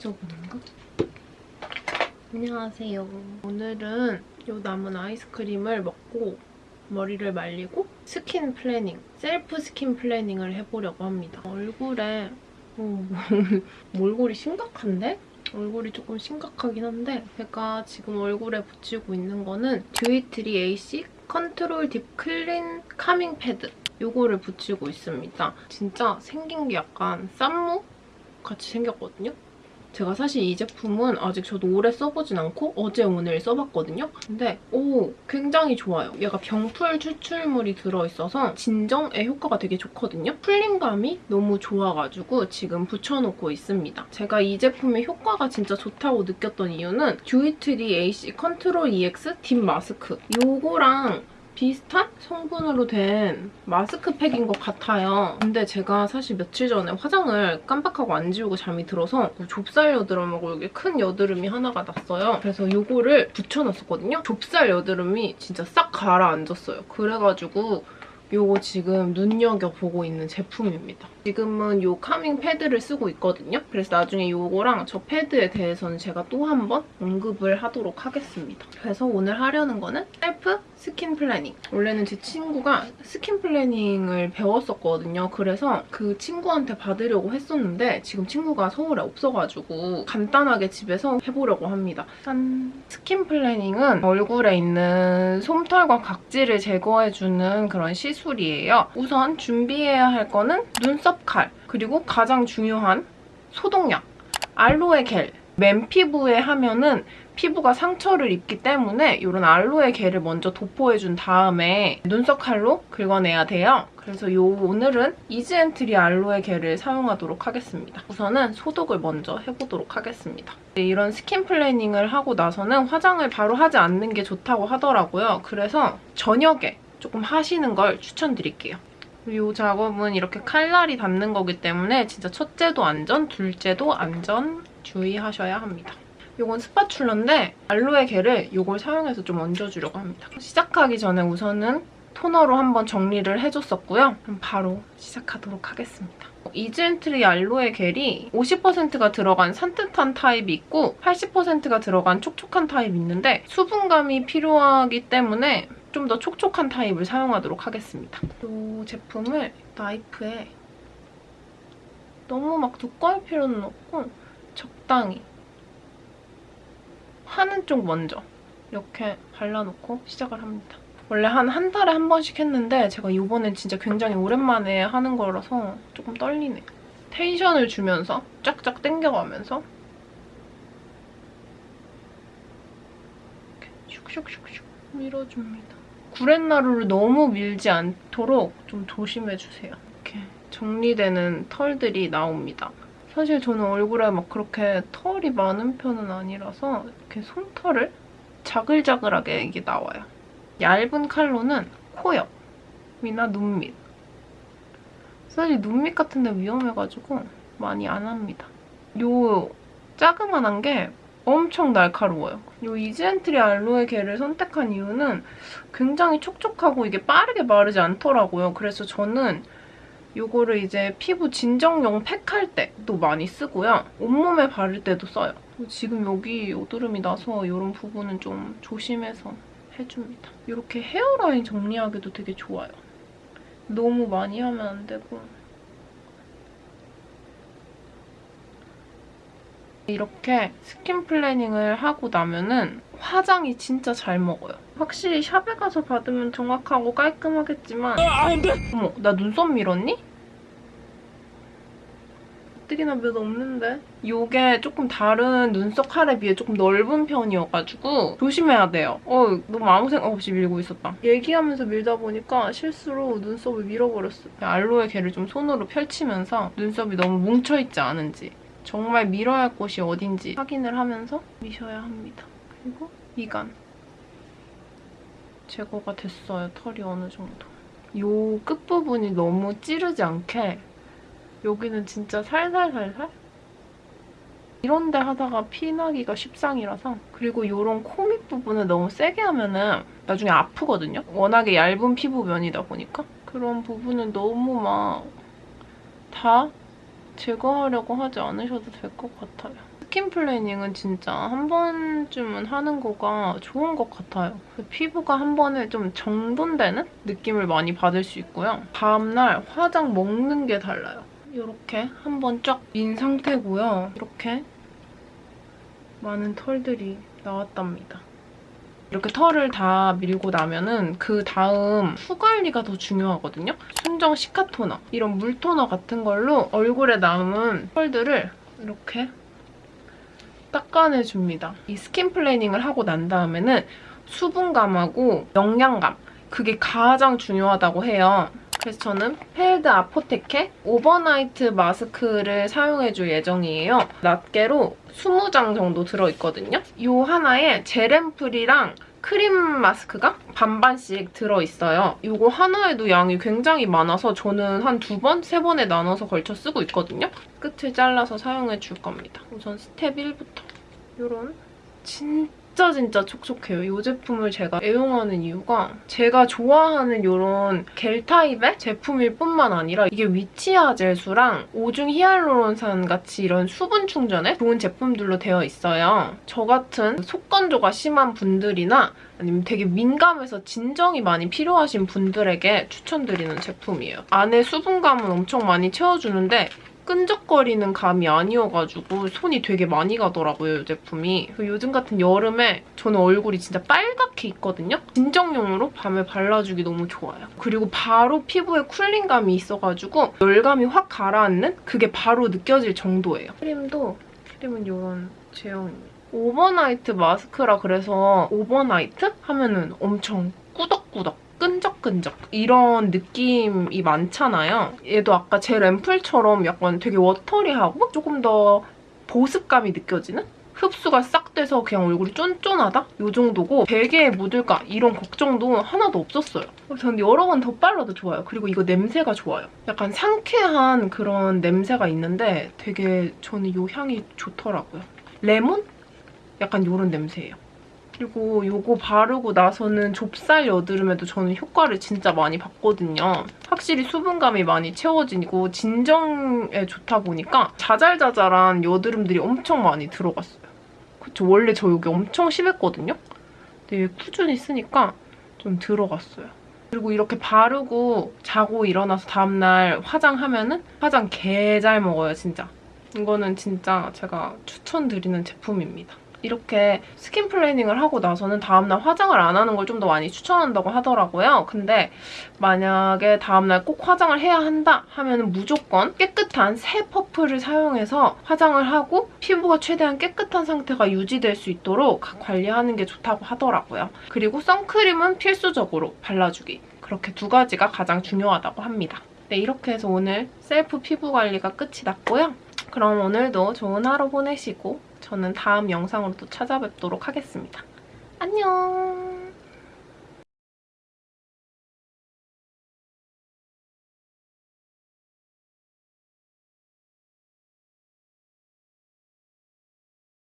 지저분한가? 안녕하세요. 오늘은 이 남은 아이스크림을 먹고 머리를 말리고 skin planing, self skin planing을 해보려고 합니다. 얼굴에 어, 몰골이 심각한데? 얼굴이 조금 심각하긴 한데 제가 지금 얼굴에 붙이고 있는 거는 듀이트리 AC control deep clean calming pad 이거를 붙이고 있습니다. 진짜 생긴 게 약간 쌈무 같이 생겼거든요. 제가 사실 이 제품은 아직 저도 오래 써보진 않고 어제 오늘 써봤거든요. 근데 오 굉장히 좋아요. 얘가 병풀 추출물이 들어있어서 진정에 효과가 되게 좋거든요. cooling감이 너무 좋아가지고 지금 붙여놓고 있습니다. 제가 이 제품의 효과가 진짜 좋다고 느꼈던 이유는 듀이트리 AC control EX deep mask 이거랑 비슷한 성분으로 된 마스크팩인 것 같아요. 근데 제가 사실 며칠 전에 화장을 깜빡하고 안 지우고 잠이 들어서 좁쌀 여드름하고 여기 큰 여드름이 하나가 났어요. 그래서 이거를 붙여놨었거든요. 좁쌀 여드름이 진짜 싹 가라앉았어요. 그래가지고 요거 지금 눈여겨보고 있는 제품입니다. 지금은 요 calming pad를 쓰고 있거든요. 그래서 나중에 요거랑 저 패드에 대해서는 제가 또 한 번 언급을 하도록 하겠습니다. 그래서 오늘 하려는 거는 self skin planing. 원래는 제 친구가 skin planing을 배웠었거든요. 그래서 그 친구한테 받으려고 했었는데 지금 친구가 서울에 없어가지고 간단하게 집에서 해보려고 합니다. 짠! skin planing은 얼굴에 있는 솜털과 각질을 제거해주는 그런 시술 이에요. 우선 준비해야 할 거는 눈썹 칼, 그리고 가장 중요한 소독약, 알로에 겔. 맨 피부에 하면은 피부가 상처를 입기 때문에 이런 알로에 겔을 먼저 도포해준 다음에 눈썹 칼로 긁어내야 돼요. 그래서 요 오늘은 이즈앤트리 알로에 겔을 사용하도록 하겠습니다. 우선은 소독을 먼저 해보도록 하겠습니다. 이런 skin planing을 하고 나서는 화장을 바로 하지 않는 게 좋다고 하더라고요. 그래서 저녁에 조금 하시는 걸 추천드릴게요. 이 작업은 이렇게 칼날이 닿는 거기 때문에 진짜 첫째도 안전, 둘째도 안전 주의하셔야 합니다. 이건 spatula인데 알로에 겔을 이걸 사용해서 좀 얹어주려고 합니다. 시작하기 전에 우선은 토너로 한번 정리를 해줬었고요. 그럼 바로 시작하도록 하겠습니다. 이즈앤트리 알로에 겔이 50%가 들어간 산뜻한 타입이 있고 80%가 들어간 촉촉한 타입이 있는데 수분감이 필요하기 때문에 좀 더 촉촉한 타입을 사용하도록 하겠습니다. 이 제품을 나이프에 너무 막 두꺼울 필요는 없고 적당히 하는 쪽 먼저 이렇게 발라놓고 시작을 합니다. 원래 한 한 달에 한 번씩 했는데 제가 이번엔 진짜 굉장히 오랜만에 하는 거라서 조금 떨리네요. 텐션을 주면서 쫙쫙 당겨가면서 이렇게 슉슉슉슉 밀어줍니다. 구렛나루를 너무 밀지 않도록 좀 조심해주세요. 이렇게 정리되는 털들이 나옵니다. 사실 저는 얼굴에 막 그렇게 털이 많은 편은 아니라서 이렇게 솜털을 자글자글하게 이게 나와요. 얇은 칼로는 코 옆이나 눈 밑. 사실 눈 밑 같은 데 위험해가지고 많이 안 합니다. 요 자그만한 게 엄청 날카로워요. 이 이즈앤트리 알로에 겔을 선택한 이유는 굉장히 촉촉하고 이게 빠르게 마르지 않더라고요. 그래서 저는 이거를 이제 피부 진정용 팩 할 때도 많이 쓰고요. 온몸에 바를 때도 써요. 지금 여기 여드름이 나서 이런 부분은 좀 조심해서 해줍니다. 이렇게 hairline 정리하기도 되게 좋아요. 너무 많이 하면 안 되고 이렇게 skin planing을 하고 나면은 화장이 진짜 잘 먹어요. 확실히 샵에 가서 받으면 정확하고 깔끔하겠지만 어머, 나 눈썹 밀었니? 가뜩이나 몇 없는데? 이게 조금 다른 눈썹 칼에 비해 조금 넓은 편이어가지고 조심해야 돼요. 어, 너무 아무 생각 없이 밀고 있었다. 얘기하면서 밀다 보니까 실수로 눈썹을 밀어버렸어. 알로에 겔을 좀 손으로 펼치면서 눈썹이 너무 뭉쳐있지 않은지 정말 밀어야 할 곳이 어딘지 확인을 하면서 미셔야 합니다. 그리고 미간. 제거가 됐어요, 털이 어느 정도. 이 끝부분이 너무 찌르지 않게 여기는 진짜 살살살살? 이런 데 하다가 피나기가 십상이라서 그리고 이런 코밑 부분을 너무 세게 하면은 나중에 아프거든요? 워낙에 얇은 피부면이다 보니까 그런 부분은 너무 막 다 제거하려고 하지 않으셔도 될 것 같아요. skin planing은 진짜 한 번쯤은 하는 거가 좋은 것 같아요. 피부가 한 번에 좀 정돈되는 느낌을 많이 받을 수 있고요. 다음날 화장 먹는 게 달라요. 이렇게 한 번 쫙 민 상태고요. 이렇게 많은 털들이 나왔답니다. 이렇게 털을 다 밀고 나면은 그 다음 후 관리가 더 중요하거든요. 순정 시카 토너, 이런 물 토너 같은 걸로 얼굴에 남은 털들을 이렇게 닦아내줍니다. 이 skin planing을 하고 난 다음에는 수분감하고 영양감 그게 가장 중요하다고 해요. 그래서 저는 펠드 아포테케 overnight 마스크를 사용해줄 예정이에요. 낱개로 20장 정도 들어있거든요. 이 하나에 젤앰플이랑 크림 마스크가 반반씩 들어있어요. 이거 하나에도 양이 굉장히 많아서 저는 한 두 번, 세 번에 나눠서 걸쳐 쓰고 있거든요. 끝을 잘라서 사용해줄 겁니다. 우선 스텝 1부터 이런 진짜 진짜 촉촉해요. 이 제품을 제가 애용하는 이유가 제가 좋아하는 이런 겔 타입의 제품일 뿐만 아니라 이게 witch hazel수랑 오중 히알루론산 같이 이런 수분 충전에 좋은 제품들로 되어 있어요. 저 같은 속건조가 심한 분들이나 아니면 되게 민감해서 진정이 많이 필요하신 분들에게 추천드리는 제품이에요. 안에 수분감은 엄청 많이 채워주는데 끈적거리는 감이 아니어가지고 손이 되게 많이 가더라고요, 이 제품이. 요즘 같은 여름에 저는 얼굴이 진짜 빨갛게 있거든요? 진정용으로 밤에 발라주기 너무 좋아요. 그리고 바로 피부에 cooling감이 있어가지고 열감이 확 가라앉는? 그게 바로 느껴질 정도예요. 크림도, 크림은 이런 제형입니다. overnight 마스크라 그래서 overnight? 하면은 엄청 꾸덕꾸덕 끈적끈적 이런 느낌이 많잖아요. 얘도 아까 젤앰플처럼 약간 되게 watery하고 조금 더 보습감이 느껴지는? 흡수가 싹 돼서 그냥 얼굴이 쫀쫀하다? 이 정도고 베개에 묻을까? 이런 걱정도 하나도 없었어요. 저는 여러 번더 발라도 좋아요. 그리고 이거 냄새가 좋아요. 약간 상쾌한 그런 냄새가 있는데 되게 저는 이 향이 좋더라고요. 레몬? 약간 이런 냄새예요. 그리고 이거 바르고 나서는 좁쌀 여드름에도 저는 효과를 진짜 많이 봤거든요. 확실히 수분감이 많이 채워지고 진정에 좋다 보니까 자잘자잘한 여드름들이 엄청 많이 들어갔어요. 그쵸? 원래 저 여기 엄청 심했거든요? 근데 꾸준히 쓰니까 좀 들어갔어요. 그리고 이렇게 바르고 자고 일어나서 다음날 화장하면 은 화장 개 잘 먹어요, 진짜. 이거는 진짜 제가 추천드리는 제품입니다. 이렇게 skin planing을 하고 나서는 다음날 화장을 안 하는 걸 좀 더 많이 추천한다고 하더라고요. 근데 만약에 다음날 꼭 화장을 해야 한다 하면 무조건 깨끗한 새 퍼프를 사용해서 화장을 하고 피부가 최대한 깨끗한 상태가 유지될 수 있도록 관리하는 게 좋다고 하더라고요. 그리고 선크림은 필수적으로 발라주기. 그렇게 두 가지가 가장 중요하다고 합니다. 네, 이렇게 해서 오늘 셀프 피부 관리가 끝이 났고요. 그럼 오늘도 좋은 하루 보내시고 저는 다음 영상으로 또 찾아뵙도록 하겠습니다. 안녕!